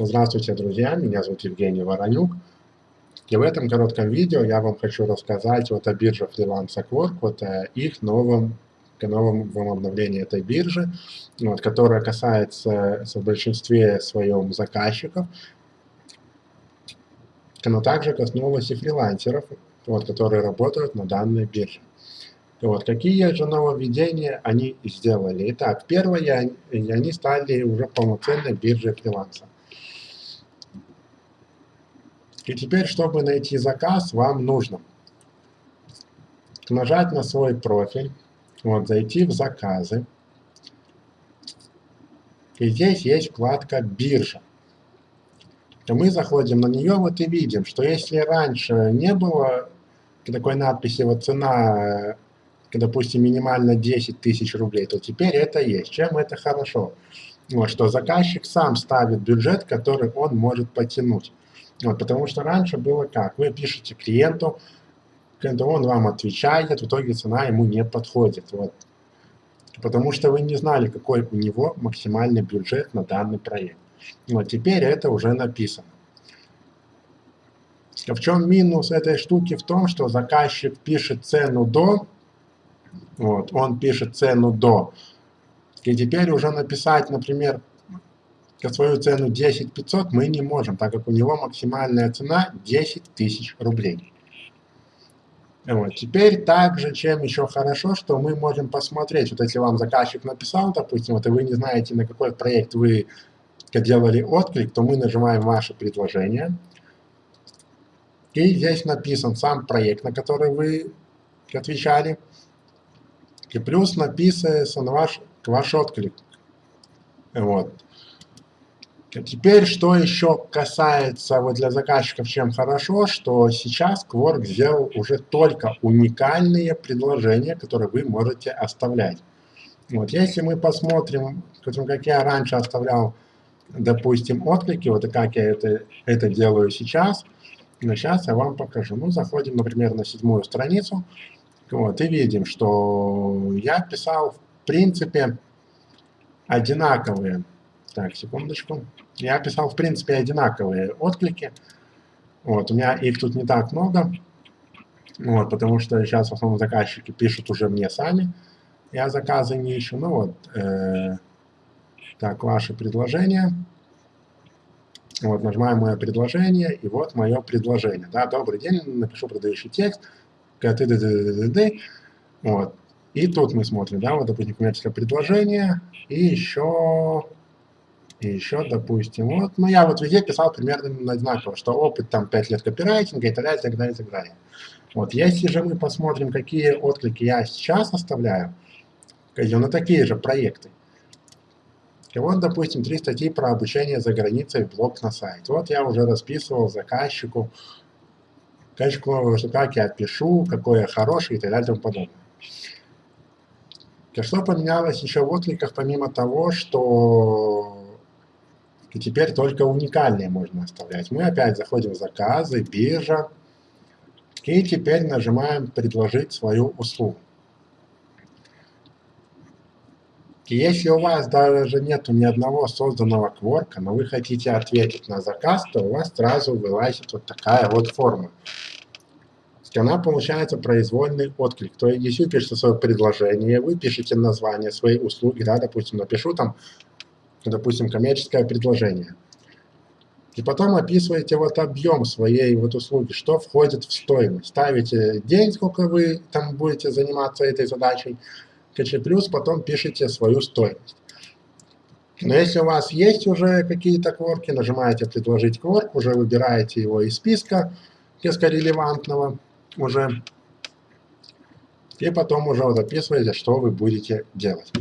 Здравствуйте, друзья! Меня зовут Евгений Воронюк. И в этом коротком видео я вам хочу рассказать вот о бирже Freelance Quark, вот о их новом, новом обновлении этой биржи, вот, которая касается в большинстве своем заказчиков, но также коснулась и фрилансеров, вот, которые работают на данной бирже. Вот, какие же нововведения они сделали? Итак, первое, они стали уже полноценной биржей фриланса. И теперь, чтобы найти заказ, вам нужно нажать на свой профиль, вот, зайти в заказы. И здесь есть вкладка «Биржа». И мы заходим на нее, вот и видим, что если раньше не было такой надписи, вот цена допустим, минимально 10 тысяч рублей, то теперь это есть. Чем это хорошо? Вот, что заказчик сам ставит бюджет, который он может потянуть. Вот, потому что раньше было как? Вы пишете клиенту, он вам отвечает, в итоге цена ему не подходит. Вот. Потому что вы не знали, какой у него максимальный бюджет на данный проект. Вот теперь это уже написано. В чем минус этой штуки? В том, что заказчик пишет цену до, вот, он пишет цену до. И теперь уже написать, например, свою цену 10 500 мы не можем, так как у него максимальная цена 10 тысяч рублей. Вот. Теперь также, чем еще хорошо, что мы можем посмотреть, вот если вам заказчик написал, допустим, вот и вы не знаете, на какой проект вы делали отклик, то мы нажимаем ваше предложение. И здесь написан сам проект, на который вы отвечали. И плюс написывается на ваш, ваш отклик. Вот. А теперь, что еще касается вот для заказчиков, чем хорошо, что сейчас Quark сделал уже только уникальные предложения, которые вы можете оставлять. Вот, если мы посмотрим, как я раньше оставлял, допустим, отклики, вот как я это, это делаю сейчас, но сейчас я вам покажу. Ну, заходим, например, на седьмую страницу, вот, и видим, что я писал, в принципе, одинаковые так, секундочку. Я писал, в принципе, одинаковые отклики. Вот, у меня их тут не так много. Вот, потому что сейчас в основном заказчики пишут уже мне сами. Я заказы не ищу. Ну вот, э, так, ваше предложение. Вот, нажимаем мое предложение, и вот мое предложение. Да, добрый день, напишу продающий текст. Вот. И тут мы смотрим, да, вот, допустим, коммерческое предложение, и еще и еще, допустим, вот, ну я вот везде писал примерно одинаково, что опыт там 5 лет копирайтинга и так далее, и так далее, и так далее. Вот, если же мы посмотрим, какие отклики я сейчас оставляю, на такие же проекты, и вот, допустим, три статьи про обучение за границей, блог на сайт. Вот я уже расписывал заказчику, заказчику, что как я пишу, какой я хороший и так далее и тому подобное. И что поменялось еще в откликах, помимо того, что и теперь только уникальные можно оставлять. Мы опять заходим в заказы, биржа, и теперь нажимаем «Предложить свою услугу». Если у вас даже нет ни одного созданного кворка, но вы хотите ответить на заказ, то у вас сразу вылазит вот такая вот форма. Она получается произвольный отклик. То есть, если вы пишете свое предложение, вы пишете название своей услуги, да, допустим, напишу там допустим, коммерческое предложение. И потом описываете вот объем своей вот услуги, что входит в стоимость. Ставите день, сколько вы там будете заниматься этой задачей, плюс потом пишите свою стоимость. Но если у вас есть уже какие-то кворки, нажимаете «Предложить кворк», уже выбираете его из списка, несколько релевантного уже, и потом уже вот описываете, что вы будете делать.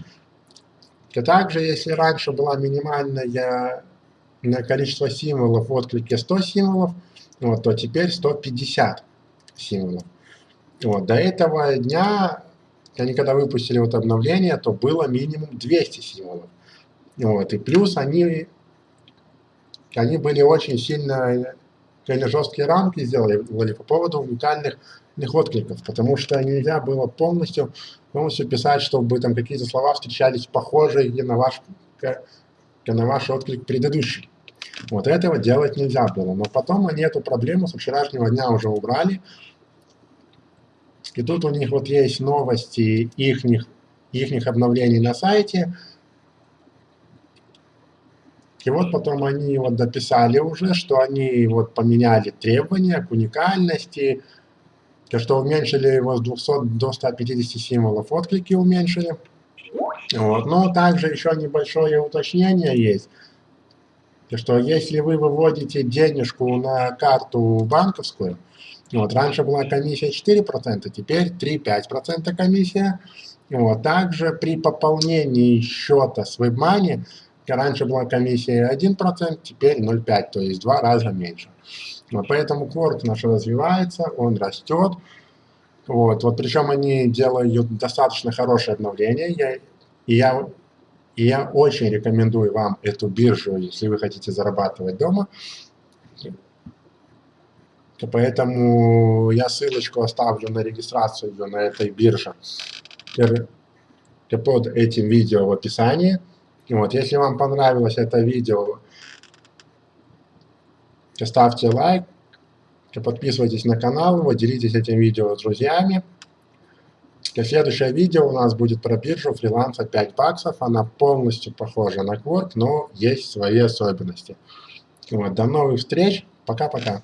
И также, если раньше была минимальное количество символов в отклике 100 символов, вот, то теперь 150 символов. Вот, до этого дня, они когда выпустили вот обновление, то было минимум 200 символов. Вот, и плюс они, они были очень сильно, или жесткие рамки сделали по поводу уникальных откликов, потому что нельзя было полностью, полностью писать, чтобы там какие-то слова встречались похожие на ваш, на ваш отклик предыдущий. Вот этого делать нельзя было. Но потом они эту проблему со вчерашнего дня уже убрали. И тут у них вот есть новости ихних, ихних обновлений на сайте. И вот потом они вот дописали уже, что они вот поменяли требования к уникальности, то что уменьшили его с 200 до 150 символов, отклики уменьшили. Вот. Но также еще небольшое уточнение есть, что если вы выводите денежку на карту банковскую, вот, раньше была комиссия 4%, теперь 3-5% комиссия. Вот, также при пополнении счета с WebMoney Раньше была комиссия 1%, теперь 0,5%, то есть два раза меньше. Вот, поэтому Quark наш развивается, он растет. Вот, вот причем они делают достаточно хорошее обновление. Я, и, я, и я очень рекомендую вам эту биржу, если вы хотите зарабатывать дома. Поэтому я ссылочку оставлю на регистрацию на этой бирже под этим видео в описании. Вот, если вам понравилось это видео, ставьте лайк, подписывайтесь на канал, делитесь этим видео с друзьями. Следующее видео у нас будет про биржу фриланса 5 баксов. Она полностью похожа на Quark, но есть свои особенности. Вот, до новых встреч. Пока-пока.